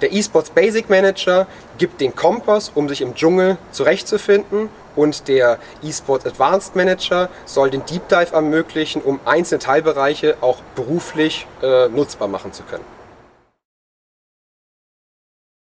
Der eSports Basic Manager gibt den Kompass, um sich im Dschungel zurechtzufinden und der eSports Advanced Manager soll den Deep Dive ermöglichen, um einzelne Teilbereiche auch beruflich äh, nutzbar machen zu können.